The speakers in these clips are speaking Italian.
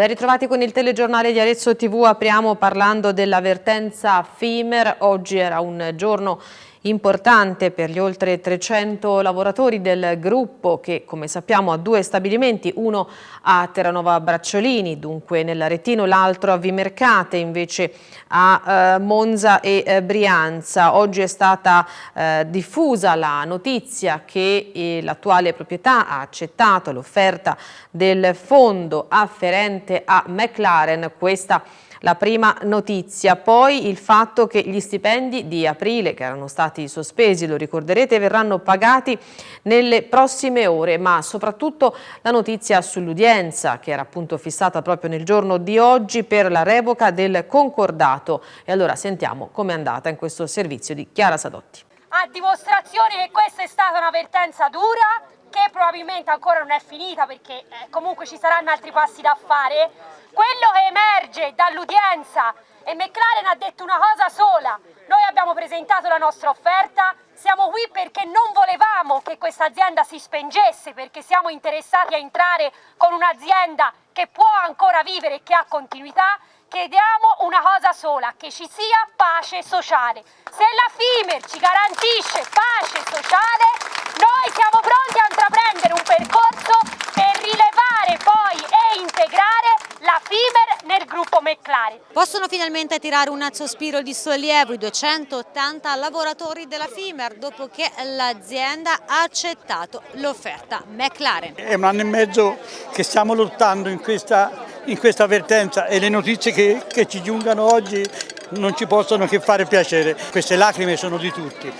Ben ritrovati con il telegiornale di Arezzo TV, apriamo parlando dell'avvertenza FIMER, oggi era un giorno importante per gli oltre 300 lavoratori del gruppo che come sappiamo ha due stabilimenti, uno a Terranova Bracciolini, dunque nell'Aretino, l'altro a Vimercate, invece a eh, Monza e eh, Brianza. Oggi è stata eh, diffusa la notizia che eh, l'attuale proprietà ha accettato l'offerta del fondo afferente a McLaren, questa la prima notizia, poi il fatto che gli stipendi di aprile che erano stati sospesi, lo ricorderete, verranno pagati nelle prossime ore, ma soprattutto la notizia sull'udienza che era appunto fissata proprio nel giorno di oggi per la revoca del concordato. E allora sentiamo com'è andata in questo servizio di Chiara Sadotti. A dimostrazione che questa è stata un'avvertenza dura, che probabilmente ancora non è finita perché eh, comunque ci saranno altri passi da fare, quello che emerge dall'udienza e McLaren ha detto una cosa sola, noi abbiamo presentato la nostra offerta, siamo qui perché non volevamo che questa azienda si spengesse, perché siamo interessati a entrare con un'azienda che può ancora vivere e che ha continuità, chiediamo una cosa sola, che ci sia pace sociale. Se la FIMER ci garantisce pace sociale, noi siamo pronti a intraprendere un percorso per rilevare poi e integrare la FIMER nel gruppo McLaren. Possono finalmente tirare un sospiro di sollievo i 280 lavoratori della FIMER dopo che l'azienda ha accettato l'offerta McLaren. È un anno e mezzo che stiamo lottando in questa in questa avvertenza e le notizie che, che ci giungano oggi non ci possono che fare piacere. Queste lacrime sono di tutti.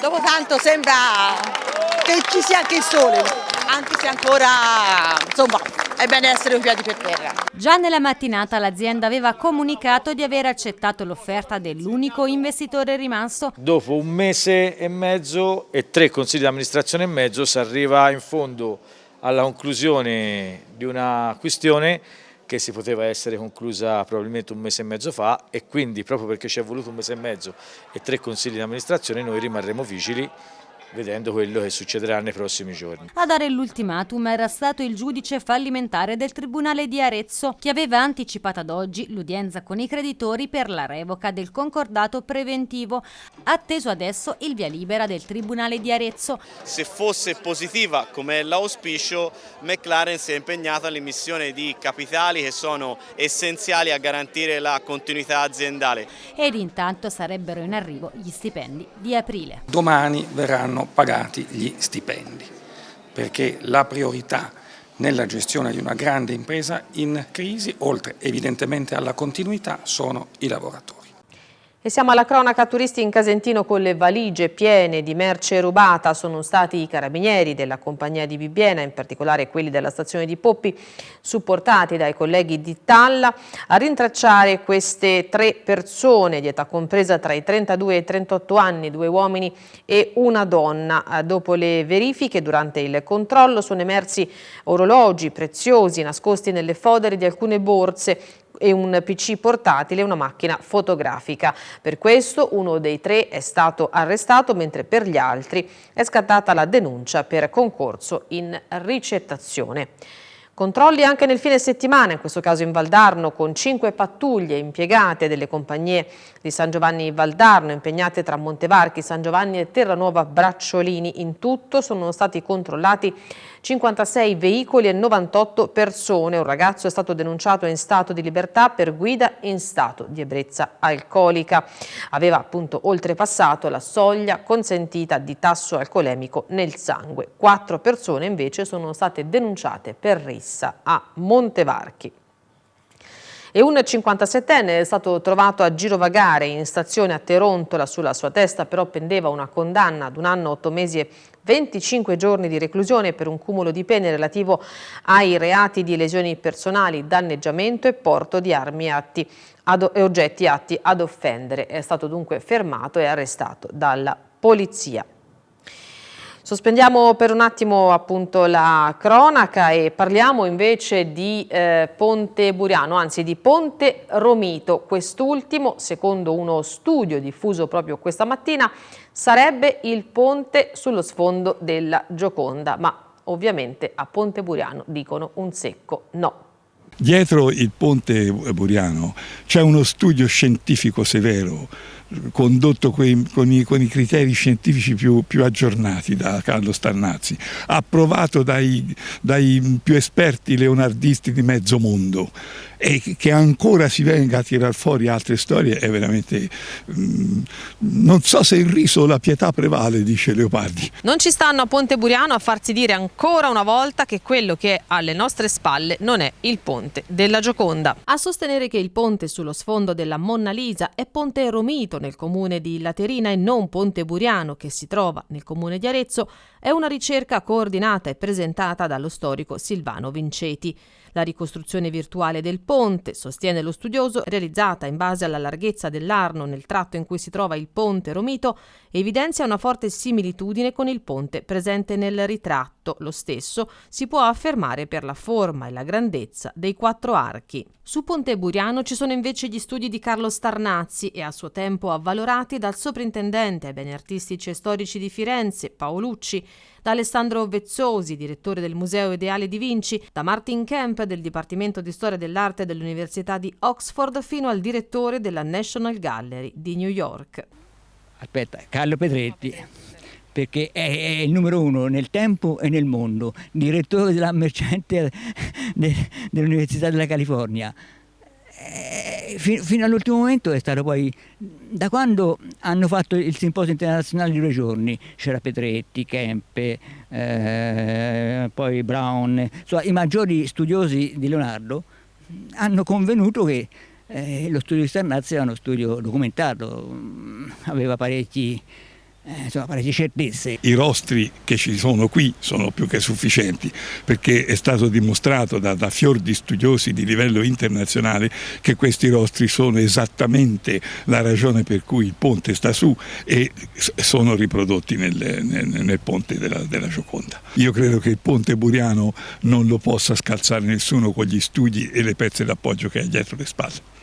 Dopo tanto sembra che ci sia anche il sole, anche se ancora insomma è bene essere un piedi per terra. Già nella mattinata l'azienda aveva comunicato di aver accettato l'offerta dell'unico investitore rimasto. Dopo un mese e mezzo e tre consigli di amministrazione e mezzo si arriva in fondo alla conclusione di una questione che si poteva essere conclusa probabilmente un mese e mezzo fa e quindi proprio perché ci è voluto un mese e mezzo e tre consigli di amministrazione noi rimarremo vigili vedendo quello che succederà nei prossimi giorni. A dare l'ultimatum era stato il giudice fallimentare del Tribunale di Arezzo che aveva anticipato ad oggi l'udienza con i creditori per la revoca del concordato preventivo, atteso adesso il via libera del Tribunale di Arezzo. Se fosse positiva come è l'auspicio, McLaren si è impegnata all'emissione di capitali che sono essenziali a garantire la continuità aziendale. Ed intanto sarebbero in arrivo gli stipendi di aprile. Domani verranno pagati gli stipendi, perché la priorità nella gestione di una grande impresa in crisi, oltre evidentemente alla continuità, sono i lavoratori. E siamo alla cronaca turisti in Casentino con le valigie piene di merce rubata. Sono stati i carabinieri della compagnia di Bibbiena, in particolare quelli della stazione di Poppi, supportati dai colleghi di Talla, a rintracciare queste tre persone di età compresa tra i 32 e i 38 anni, due uomini e una donna. Dopo le verifiche, durante il controllo, sono emersi orologi preziosi nascosti nelle fodere di alcune borse e un PC portatile e una macchina fotografica. Per questo uno dei tre è stato arrestato, mentre per gli altri è scattata la denuncia per concorso in ricettazione. Controlli anche nel fine settimana, in questo caso in Valdarno, con cinque pattuglie impiegate delle compagnie di San Giovanni Valdarno, impegnate tra Montevarchi, San Giovanni e Terranuova Bracciolini. In tutto sono stati controllati 56 veicoli e 98 persone. Un ragazzo è stato denunciato in stato di libertà per guida in stato di ebbrezza alcolica. Aveva appunto oltrepassato la soglia consentita di tasso alcolemico nel sangue. Quattro persone invece sono state denunciate per rissa a Montevarchi e un 57enne è stato trovato a girovagare in stazione a Terontola, sulla sua testa però pendeva una condanna ad un anno, otto mesi e 25 giorni di reclusione per un cumulo di pene relativo ai reati di lesioni personali, danneggiamento e porto di armi atti ad, e oggetti atti ad offendere. È stato dunque fermato e arrestato dalla polizia. Sospendiamo per un attimo appunto la cronaca e parliamo invece di eh, Ponte Buriano, anzi di Ponte Romito. Quest'ultimo, secondo uno studio diffuso proprio questa mattina, sarebbe il ponte sullo sfondo della Gioconda, ma Ovviamente a Ponte Buriano dicono un secco no. Dietro il ponte Buriano c'è uno studio scientifico severo condotto con i, con i criteri scientifici più, più, aggiornati da Carlo Starnazzi, approvato dai, dai più esperti leonardisti di mezzo mondo. E che ancora si venga a tirar fuori altre storie è veramente mm, non so se il riso o la pietà prevale dice Leopardi. Non ci stanno a Ponte Buriano a farsi dire ancora una volta che quello che è alle nostre spalle non è il ponte della Gioconda. A sostenere che il ponte sullo sfondo della Monna Lisa è Ponte Romito nel comune di Laterina e non Ponte Buriano che si trova nel comune di Arezzo è una ricerca coordinata e presentata dallo storico Silvano Vinceti la ricostruzione virtuale del ponte, sostiene lo studioso, realizzata in base alla larghezza dell'Arno nel tratto in cui si trova il ponte Romito, evidenzia una forte similitudine con il ponte presente nel ritratto. Lo stesso si può affermare per la forma e la grandezza dei quattro archi. Su Ponte Buriano ci sono invece gli studi di Carlo Starnazzi e a suo tempo avvalorati dal soprintendente ai beni artistici e storici di Firenze, Paolucci, da Alessandro Vezzosi, direttore del Museo Ideale di Vinci, da Martin Kemp del Dipartimento di Storia dell'Arte dell'Università di Oxford fino al direttore della National Gallery di New York. Aspetta, Carlo Pedretti perché è, il numero uno nel tempo e nel mondo, direttore della Mercente dell'Università della California. Eh, fino all'ultimo momento è stato poi, da quando hanno fatto il simposio internazionale di due giorni, c'era Petretti, Kempe, eh, poi Brown, insomma, i maggiori studiosi di Leonardo hanno convenuto che eh, lo studio di Sternazzi era uno studio documentato, aveva parecchi eh, insomma, parecchie certezze. I rostri che ci sono qui sono più che sufficienti perché è stato dimostrato da, da fior di studiosi di livello internazionale che questi rostri sono esattamente la ragione per cui il ponte sta su e sono riprodotti nel, nel, nel ponte della, della Gioconda. Io credo che il ponte buriano non lo possa scalzare nessuno con gli studi e le pezze d'appoggio che ha dietro le spalle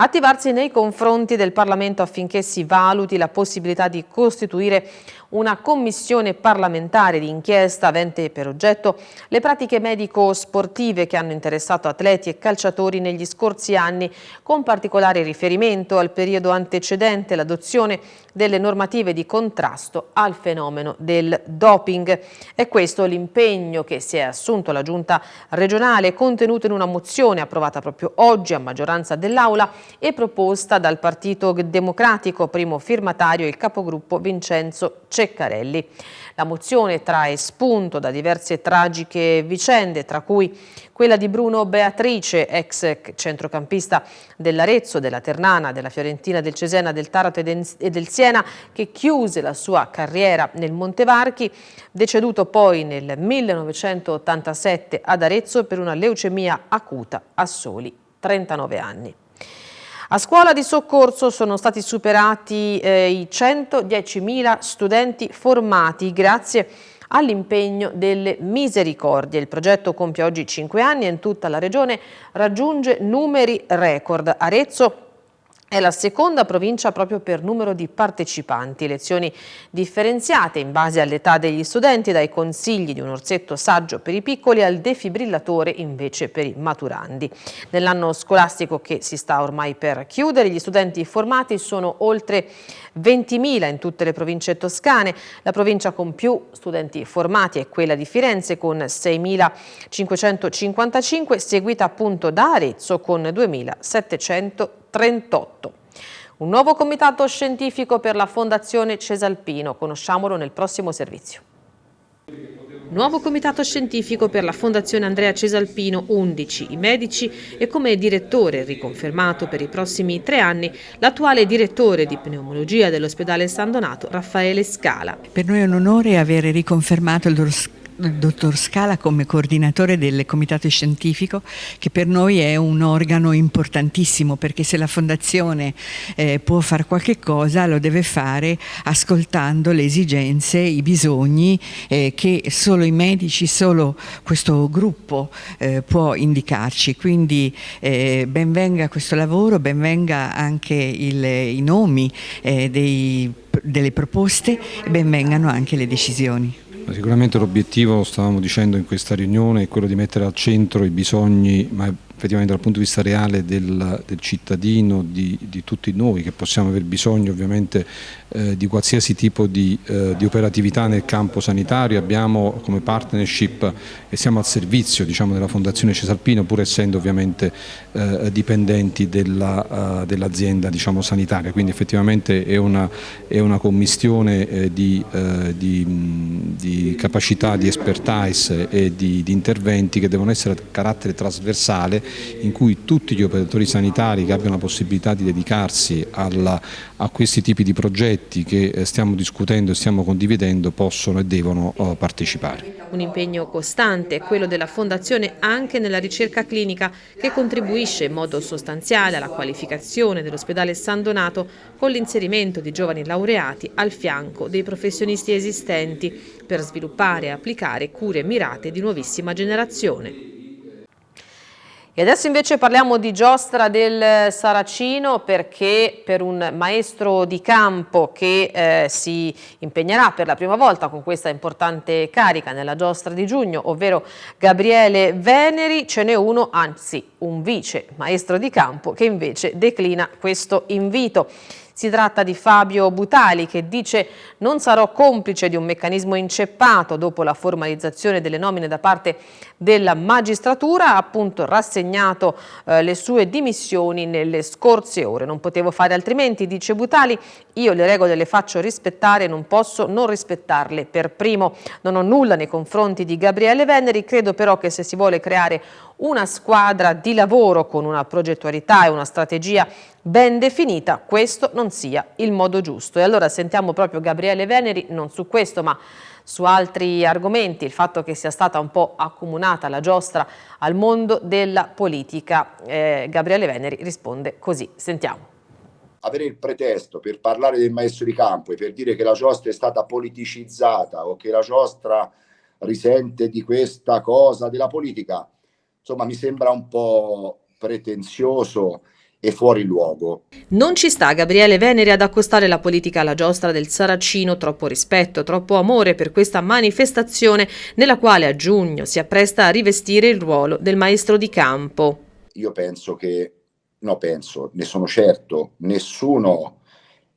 attivarsi nei confronti del Parlamento affinché si valuti la possibilità di costituire una commissione parlamentare di inchiesta avente per oggetto le pratiche medico-sportive che hanno interessato atleti e calciatori negli scorsi anni, con particolare riferimento al periodo antecedente l'adozione delle normative di contrasto al fenomeno del doping. È questo l'impegno che si è assunto la Giunta regionale contenuto in una mozione approvata proprio oggi a maggioranza dell'Aula e proposta dal Partito Democratico, primo firmatario il capogruppo Vincenzo Ceccarelli. La mozione trae spunto da diverse tragiche vicende, tra cui quella di Bruno Beatrice, ex centrocampista dell'Arezzo, della Ternana, della Fiorentina, del Cesena, del Taranto e del Siena, che chiuse la sua carriera nel Montevarchi, deceduto poi nel 1987 ad Arezzo per una leucemia acuta a soli 39 anni. A scuola di soccorso sono stati superati eh, i 110.000 studenti formati grazie all'impegno delle misericordie. Il progetto compie oggi 5 anni e in tutta la regione raggiunge numeri record. Arezzo è la seconda provincia proprio per numero di partecipanti, lezioni differenziate in base all'età degli studenti, dai consigli di un orsetto saggio per i piccoli al defibrillatore invece per i maturandi. Nell'anno scolastico che si sta ormai per chiudere, gli studenti formati sono oltre 20.000 in tutte le province toscane. La provincia con più studenti formati è quella di Firenze con 6.555, seguita appunto da Arezzo con 2.700 38. Un nuovo comitato scientifico per la Fondazione Cesalpino, conosciamolo nel prossimo servizio. Nuovo comitato scientifico per la Fondazione Andrea Cesalpino, 11 i medici e come direttore riconfermato per i prossimi tre anni l'attuale direttore di pneumologia dell'ospedale San Donato, Raffaele Scala. Per noi è un onore avere riconfermato il il dottor Scala come coordinatore del comitato scientifico che per noi è un organo importantissimo perché se la fondazione eh, può fare qualche cosa lo deve fare ascoltando le esigenze, i bisogni eh, che solo i medici, solo questo gruppo eh, può indicarci quindi eh, benvenga questo lavoro, benvenga anche il, i nomi eh, dei, delle proposte e benvengano anche le decisioni. Sicuramente l'obiettivo, stavamo dicendo in questa riunione, è quello di mettere al centro i bisogni, ma effettivamente dal punto di vista reale del, del cittadino, di, di, tutti noi che possiamo aver bisogno ovviamente eh, di qualsiasi tipo di, eh, di, operatività nel campo sanitario, abbiamo come partnership e siamo al servizio diciamo, della Fondazione Cesalpino pur essendo ovviamente eh, dipendenti dell'azienda dell diciamo, sanitaria, quindi effettivamente è una, è una commistione eh, di, eh, di, capacità, di expertise e di interventi che devono essere a carattere trasversale in cui tutti gli operatori sanitari che abbiano la possibilità di dedicarsi alla, a questi tipi di progetti che eh, stiamo discutendo e stiamo condividendo possono e devono oh, partecipare. Un impegno costante è quello della Fondazione anche nella ricerca clinica che contribuisce in modo sostanziale alla qualificazione dell'ospedale San Donato con l'inserimento di giovani laureati al fianco dei professionisti esistenti per sviluppare e applicare cure mirate di nuovissima generazione. E adesso invece parliamo di giostra del Saracino perché per un maestro di campo che eh, si impegnerà per la prima volta con questa importante carica nella giostra di giugno, ovvero Gabriele Veneri, ce n'è uno, anzi un vice maestro di campo che invece declina questo invito. Si tratta di Fabio Butali che dice non sarò complice di un meccanismo inceppato dopo la formalizzazione delle nomine da parte della magistratura, ha appunto rassegnato eh, le sue dimissioni nelle scorse ore. Non potevo fare altrimenti, dice Butali, io le regole le faccio rispettare e non posso non rispettarle per primo. Non ho nulla nei confronti di Gabriele Veneri, credo però che se si vuole creare una squadra di lavoro con una progettualità e una strategia ben definita, questo non sia il modo giusto. E allora sentiamo proprio Gabriele Veneri, non su questo ma su altri argomenti, il fatto che sia stata un po' accomunata la giostra al mondo della politica. Eh, Gabriele Veneri risponde così, sentiamo. Avere il pretesto per parlare del maestro di campo e per dire che la giostra è stata politicizzata o che la giostra risente di questa cosa della politica, insomma mi sembra un po' pretenzioso e fuori luogo. Non ci sta Gabriele Venere ad accostare la politica alla giostra del Saracino, troppo rispetto, troppo amore per questa manifestazione nella quale a giugno si appresta a rivestire il ruolo del maestro di campo. Io penso che, no penso, ne sono certo, nessuno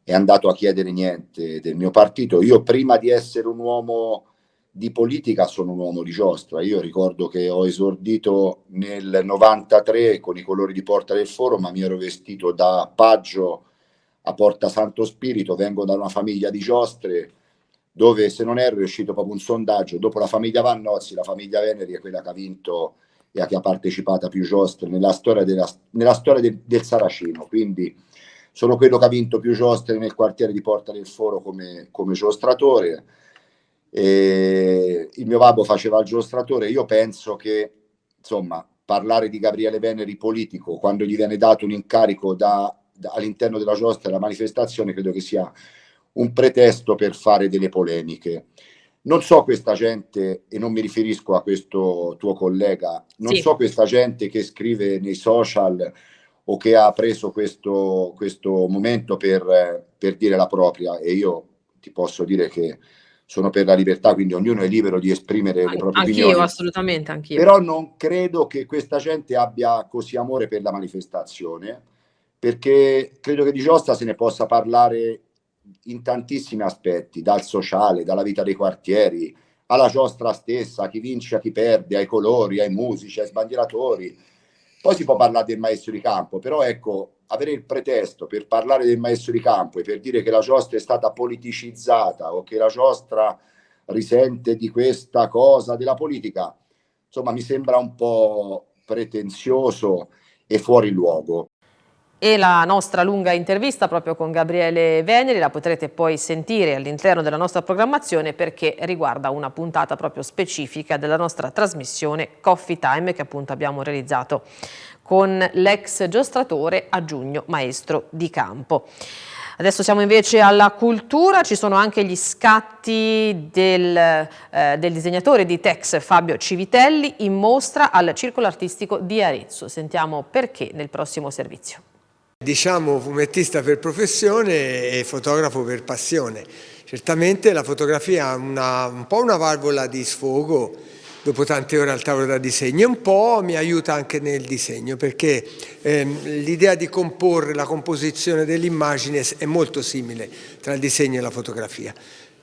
è andato a chiedere niente del mio partito. Io prima di essere un uomo di politica sono un uomo di giostra. Io ricordo che ho esordito nel 93 con i colori di Porta del Foro, ma mi ero vestito da paggio a Porta Santo Spirito, vengo da una famiglia di giostre dove se non erro è uscito proprio un sondaggio, dopo la famiglia Vannozzi, la famiglia Veneri è quella che ha vinto e che ha partecipato a più giostre nella storia, della, nella storia del, del Saracino, quindi sono quello che ha vinto più giostre nel quartiere di Porta del Foro come, come giostratore e il mio babbo faceva il giostratore, io penso che insomma parlare di Gabriele Veneri politico quando gli viene dato un incarico da, da, all'interno della giostra della manifestazione credo che sia un pretesto per fare delle polemiche. Non so questa gente, e non mi riferisco a questo tuo collega, non sì. so questa gente che scrive nei social o che ha preso questo, questo momento per, per dire la propria e io ti posso dire che sono per la libertà, quindi ognuno è libero di esprimere le proprie anch'io, opinioni. assolutamente, anch'io. Però non credo che questa gente abbia così amore per la manifestazione, perché credo che di Giostra se ne possa parlare in tantissimi aspetti, dal sociale, dalla vita dei quartieri, alla giostra stessa, a chi vince, a chi perde, ai colori, ai musici, ai sbandieratori. Poi si può parlare del maestro di campo, però ecco, avere il pretesto per parlare del maestro di campo e per dire che la giostra è stata politicizzata o che la giostra risente di questa cosa della politica, insomma mi sembra un po' pretenzioso e fuori luogo. E la nostra lunga intervista proprio con Gabriele Veneri la potrete poi sentire all'interno della nostra programmazione perché riguarda una puntata proprio specifica della nostra trasmissione Coffee Time che appunto abbiamo realizzato con l'ex giostratore a giugno maestro di campo. Adesso siamo invece alla cultura, ci sono anche gli scatti del, eh, del, disegnatore di Tex Fabio Civitelli in mostra al Circolo Artistico di Arezzo. Sentiamo perché nel prossimo servizio. Diciamo fumettista per professione e fotografo per passione. Certamente la fotografia una, un po' una valvola di sfogo dopo tante ore al tavolo da disegno un po' mi aiuta anche nel disegno perché ehm, l'idea di comporre la composizione dell'immagine è molto simile tra il disegno e la fotografia.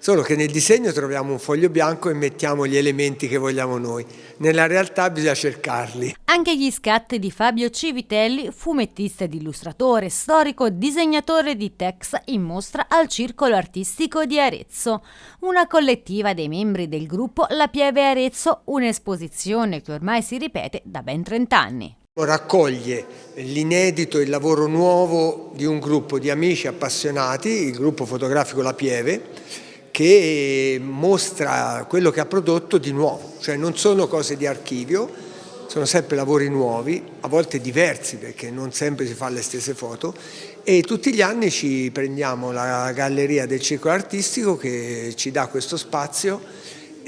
Solo che nel disegno troviamo un foglio bianco e mettiamo gli elementi che vogliamo noi. Nella realtà bisogna cercarli. Anche gli scatti di Fabio Civitelli, fumettista ed illustratore, storico, disegnatore di Tex, in mostra al Circolo Artistico di Arezzo. Una collettiva dei membri del gruppo La Pieve Arezzo, un'esposizione che ormai si ripete da ben 30 anni raccoglie l'inedito e il lavoro nuovo di un gruppo di amici appassionati, il gruppo fotografico La Pieve, che mostra quello che ha prodotto di nuovo, cioè non sono cose di archivio, sono sempre lavori nuovi, a volte diversi perché non sempre si fa le stesse foto. E tutti gli anni ci prendiamo la galleria del circolo artistico che ci dà questo spazio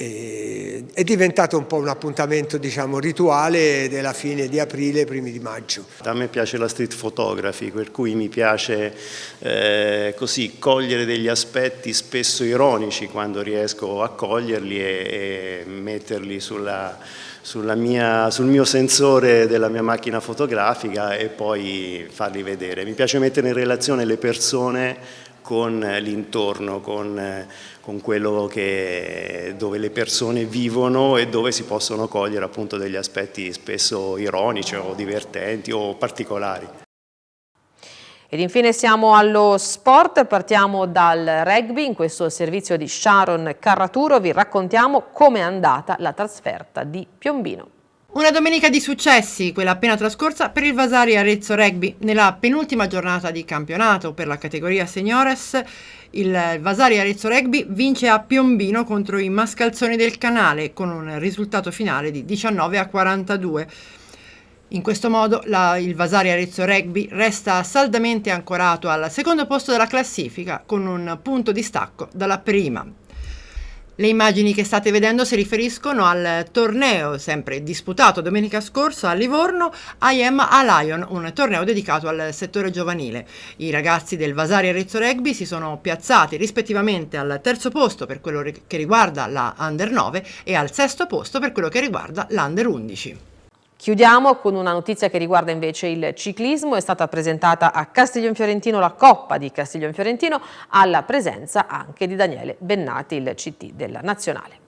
è diventato un po' un appuntamento diciamo, rituale della fine di aprile, primi di maggio. A me piace la street photography, per cui mi piace eh, così cogliere degli aspetti spesso ironici quando riesco a coglierli e, e metterli sulla mia, sul mio sensore della mia macchina fotografica e poi farli vedere. Mi piace mettere in relazione le persone con l'intorno, con, con, quello che, dove le persone vivono e dove si possono cogliere appunto degli aspetti spesso ironici o divertenti o particolari. Ed infine siamo allo sport, partiamo dal rugby, in questo servizio di Sharon Carraturo vi raccontiamo come è andata la trasferta di Piombino. Una domenica di successi, quella appena trascorsa per il Vasari Arezzo Rugby. Nella penultima giornata di campionato per la categoria Seniores, il Vasari Arezzo Rugby vince a Piombino contro i Mascalzoni del Canale con un risultato finale di 19 a 42. In questo modo la, il Vasari Arezzo Rugby resta saldamente ancorato al secondo posto della classifica con un punto di stacco dalla prima. Le immagini che state vedendo si riferiscono al torneo sempre disputato domenica scorsa a Livorno, I Am a Lion, un torneo dedicato al settore giovanile. I ragazzi del Vasari Arezzo Rugby si sono piazzati rispettivamente al terzo posto per quello che riguarda la Under 9 e al sesto posto per quello che riguarda l'Under 11. Chiudiamo con una notizia che riguarda invece il ciclismo. È stata presentata a Castiglion Fiorentino la Coppa di Castiglion Fiorentino alla presenza anche di Daniele Bennati, il CT della Nazionale.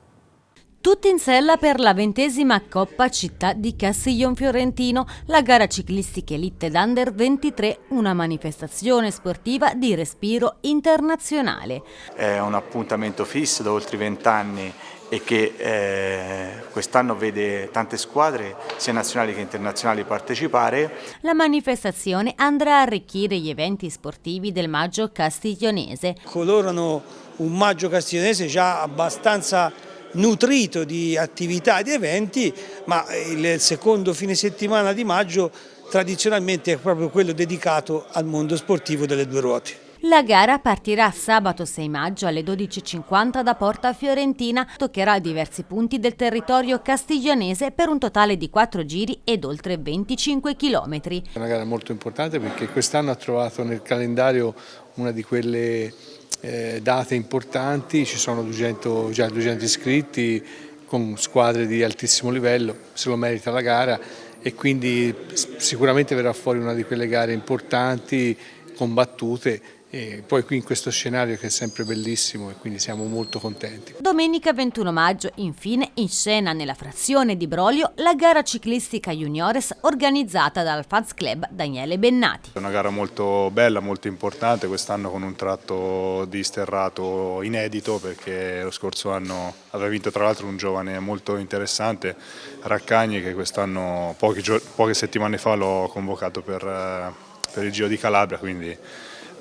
Tutti in sella per la ventesima Coppa Città di Castiglion Fiorentino, la gara ciclistica elite d'Under 23, una manifestazione sportiva di respiro internazionale. È un appuntamento fisso da oltre vent'anni e che eh, quest'anno vede tante squadre, sia nazionali che internazionali, partecipare. La manifestazione andrà a arricchire gli eventi sportivi del maggio castiglionese. Colorano un maggio castiglionese già abbastanza nutrito di attività e di eventi, ma il secondo fine settimana di maggio tradizionalmente è proprio quello dedicato al mondo sportivo delle due ruote. La gara partirà sabato 6 maggio alle 12.50 da Porta Fiorentina, toccherà diversi punti del territorio castiglionese per un totale di 4 giri ed oltre 25 km. È una gara molto importante perché quest'anno ha trovato nel calendario una di quelle eh, date importanti, ci sono 200, già 200 iscritti con squadre di altissimo livello, se lo merita la gara e quindi sicuramente verrà fuori una di quelle gare importanti, combattute e poi qui in questo scenario che è sempre bellissimo e quindi siamo molto contenti. Domenica 21 maggio infine in scena nella frazione di Brolio la gara ciclistica juniores organizzata dal Fans Club Daniele Bennati. È una gara molto bella, molto importante, quest'anno con un tratto di sterrato inedito perché lo scorso anno aveva vinto tra l'altro un giovane molto interessante, Raccagni che quest'anno poche settimane fa l'ho convocato per, eh, per il Giro di Calabria quindi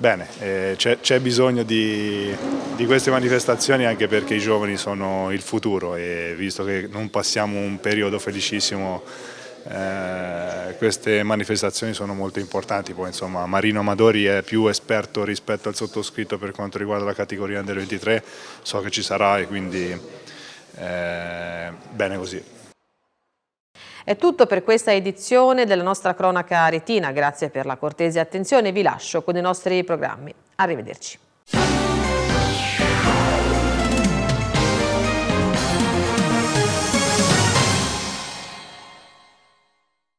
Bene, eh, c'è bisogno di, di, queste manifestazioni anche perché i giovani sono il futuro e visto che non passiamo un periodo felicissimo eh, queste manifestazioni sono molto importanti, poi insomma Marino Amadori è più esperto rispetto al sottoscritto per quanto riguarda la categoria Under 23, so che ci sarà e quindi eh, bene così. È tutto per questa edizione della nostra cronaca retina, grazie per la cortese attenzione, vi lascio con i nostri programmi. Arrivederci.